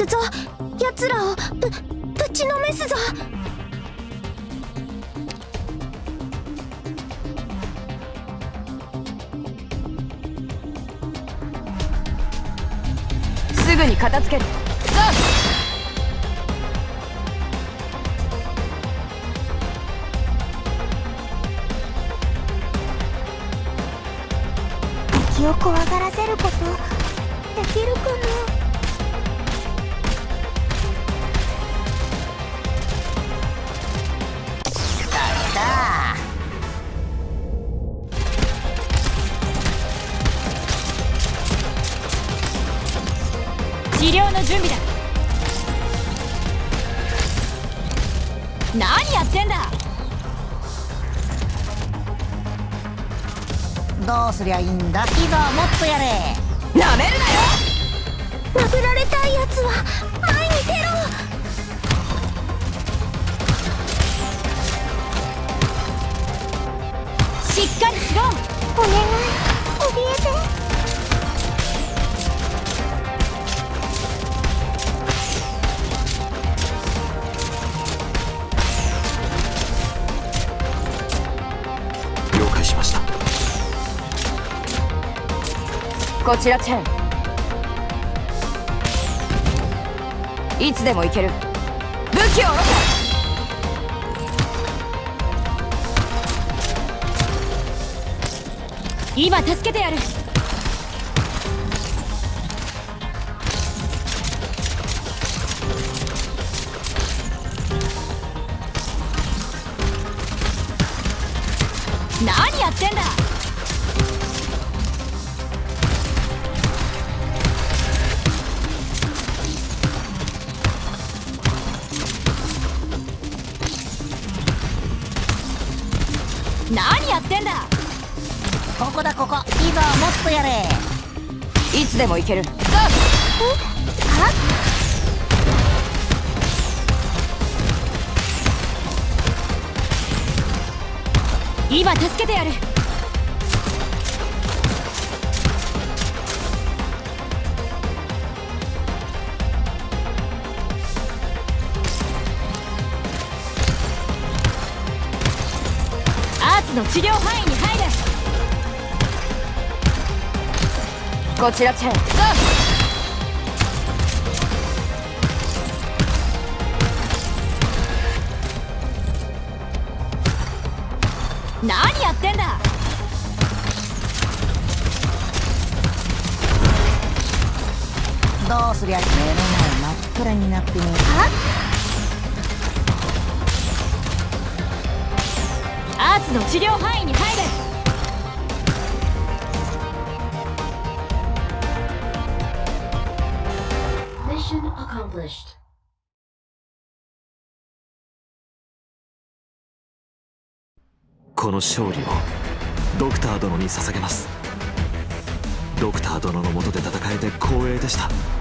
くぞ。奴らをぶぶちのめすぞ。すぐに片付ける。さあ。敵を怖がらせることできるかな？治療の準備だ。何やってんだ。どうすりゃいいんだ？いざもっとやれ。なめるなよ。殴られたいやつは前に出ろ。しっかりしろ。お願いこちらチェン。いつでも行ける。武器を下ろせ今助けてやる。何やってんだ。何やってんだ？ここだここ。いざもっとやれ。いつでも行ける。さあ今助けてやる。の治療範囲に入れこちらチェンさあ何やってんだ。どうすりゃ目の前真っ暗になってね。アーツの治療範囲に入れ。この勝利をドクター殿に捧げますドクター殿の下で戦えて光栄でした